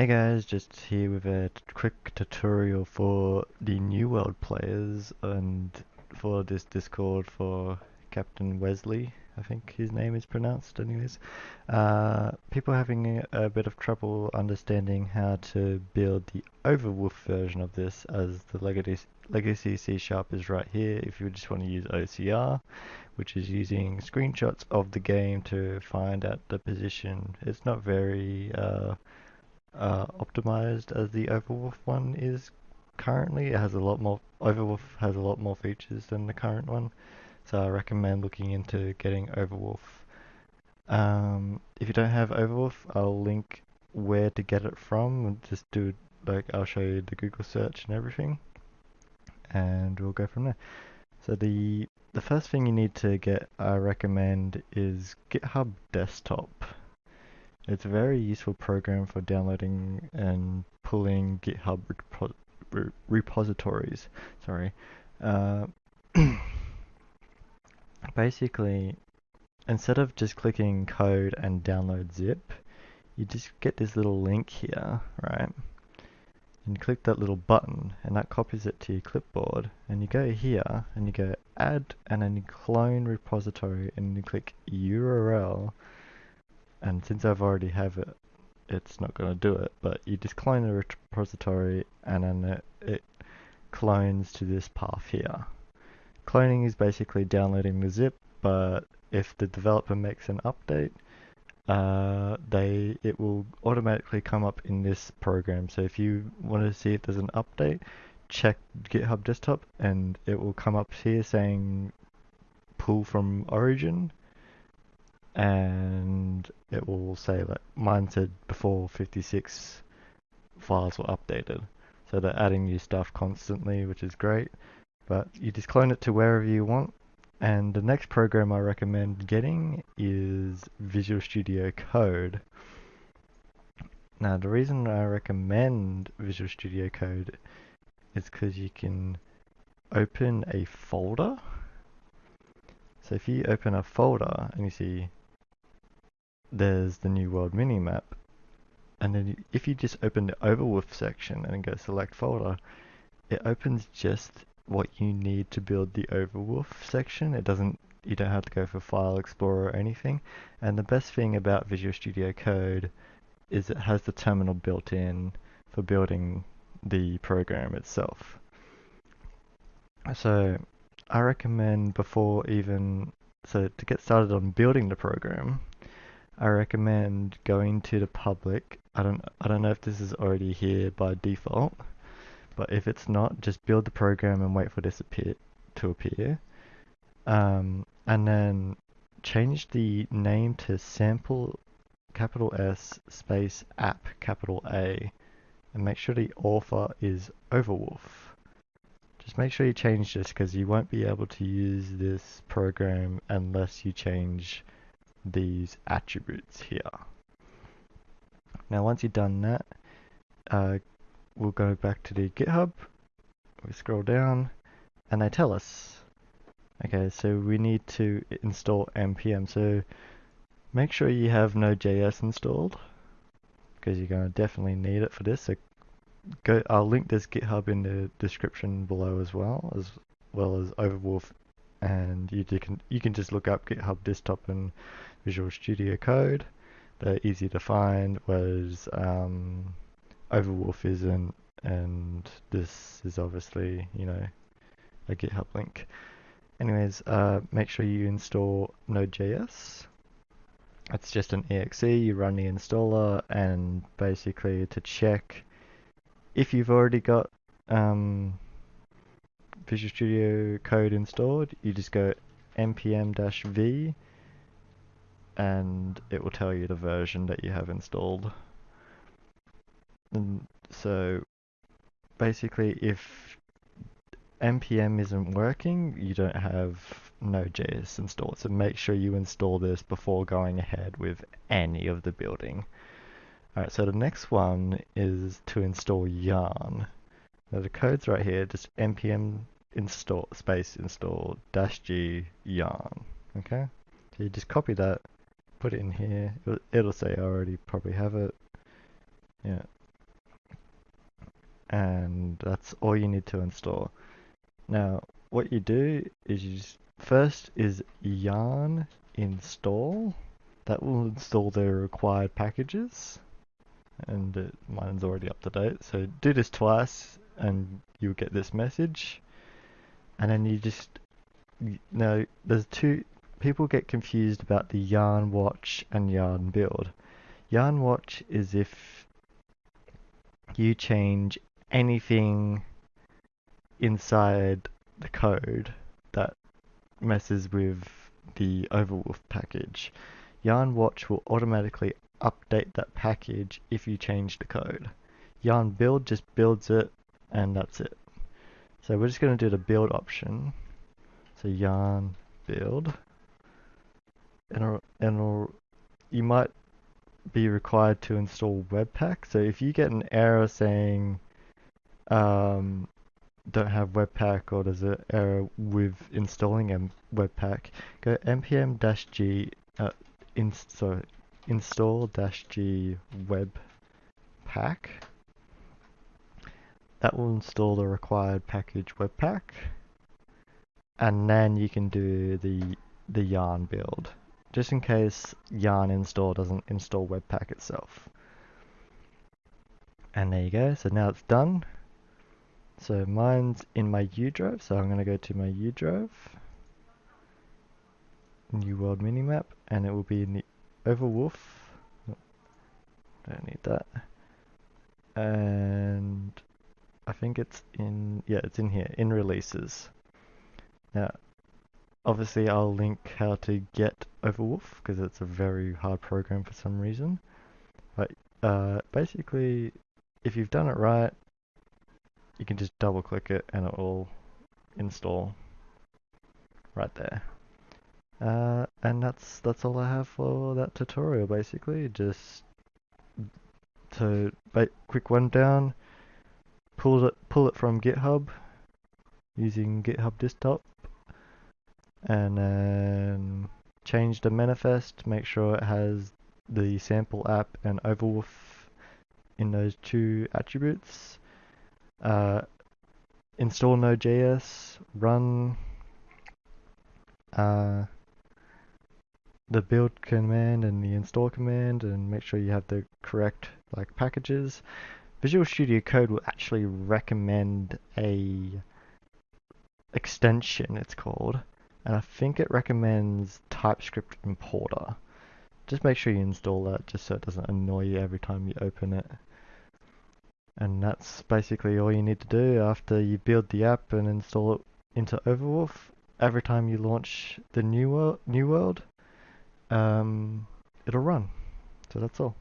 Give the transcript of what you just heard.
Hey guys, just here with a quick tutorial for the New World players and for this Discord for Captain Wesley, I think his name is pronounced anyways. Uh, people having a, a bit of trouble understanding how to build the Overwolf version of this as the legacy, legacy C Sharp is right here if you just want to use OCR, which is using screenshots of the game to find out the position. It's not very uh, uh, optimized as the Overwolf one is currently. It has a lot more, Overwolf has a lot more features than the current one, so I recommend looking into getting Overwolf. Um, if you don't have Overwolf, I'll link where to get it from. Just do like I'll show you the Google search and everything, and we'll go from there. So the the first thing you need to get, I recommend, is GitHub Desktop. It's a very useful program for downloading and pulling GitHub repo re repositories. Sorry. Uh, basically, instead of just clicking code and download zip, you just get this little link here, right? And click that little button, and that copies it to your clipboard. And you go here, and you go add, and then you clone repository, and you click URL and since I've already have it, it's not going to do it, but you just clone the repository and then it, it clones to this path here. Cloning is basically downloading the zip, but if the developer makes an update, uh, they it will automatically come up in this program. So if you want to see if there's an update, check GitHub Desktop and it will come up here saying pull from origin and it will say like mine said before 56 files were updated. So they're adding new stuff constantly which is great. But you just clone it to wherever you want. And the next program I recommend getting is Visual Studio Code. Now the reason I recommend Visual Studio Code is because you can open a folder. So if you open a folder and you see there's the new world minimap. And then if you just open the Overwolf section and go select folder, it opens just what you need to build the Overwolf section. It doesn't, you don't have to go for File Explorer or anything. And the best thing about Visual Studio Code is it has the terminal built in for building the program itself. So I recommend before even, so to get started on building the program, I recommend going to the public. I don't I don't know if this is already here by default, but if it's not, just build the program and wait for this appear, to appear. Um, and then change the name to sample capital S space app capital A and make sure the author is Overwolf. Just make sure you change this because you won't be able to use this program unless you change these attributes here. Now once you've done that, uh, we'll go back to the GitHub, we scroll down, and they tell us, okay, so we need to install npm, so make sure you have Node.js installed, because you're going to definitely need it for this, so go, I'll link this GitHub in the description below as well, as well as Overwolf, and you can, you can just look up GitHub desktop and Visual Studio Code. They're easy to find, whereas um, Overwolf isn't, and this is obviously, you know, a GitHub link. Anyways, uh, make sure you install Node.js. It's just an exe, you run the installer, and basically to check if you've already got um, Visual Studio Code installed, you just go npm-v and it will tell you the version that you have installed. And so basically if npm isn't working, you don't have Node.js installed. So make sure you install this before going ahead with any of the building. Alright, so the next one is to install yarn. Now the code's right here, just npm install space install dash g yarn. Okay? So you just copy that put it in here. It'll, it'll say I already probably have it. Yeah. and that's all you need to install. Now, what you do is you just, first is yarn install. That will install the required packages, and uh, mine's already up to date. So do this twice, and you'll get this message. And then you just now there's two people get confused about the yarn watch and yarn build. Yarn watch is if you change anything inside the code that messes with the Overwolf package. Yarn watch will automatically update that package if you change the code. Yarn build just builds it and that's it. So we're just going to do the build option. So yarn build and, it'll, and you might be required to install Webpack. So if you get an error saying um, don't have Webpack or there's an error with installing Webpack, go npm-g uh, in, so install-g webpack. That will install the required package Webpack, and then you can do the the yarn build just in case yarn install doesn't install webpack itself. And there you go. So now it's done. So mine's in my U drive so I'm going to go to my U drive new world minimap and it will be in the overwolf. Don't need that. And I think it's in yeah it's in here in releases. Now Obviously I'll link how to get Overwolf because it's a very hard program for some reason. But uh, basically, if you've done it right, you can just double click it and it will install right there. Uh, and that's that's all I have for that tutorial basically. Just to quick rundown, pull it pull it from GitHub using GitHub Desktop and then change the manifest, make sure it has the sample app and overwolf in those two attributes. Uh, install Node.js, run uh, the build command and the install command and make sure you have the correct like packages. Visual Studio Code will actually recommend a extension it's called and I think it recommends TypeScript importer. Just make sure you install that just so it doesn't annoy you every time you open it. And that's basically all you need to do after you build the app and install it into Overwolf. Every time you launch the new world, new world um, it'll run. So that's all.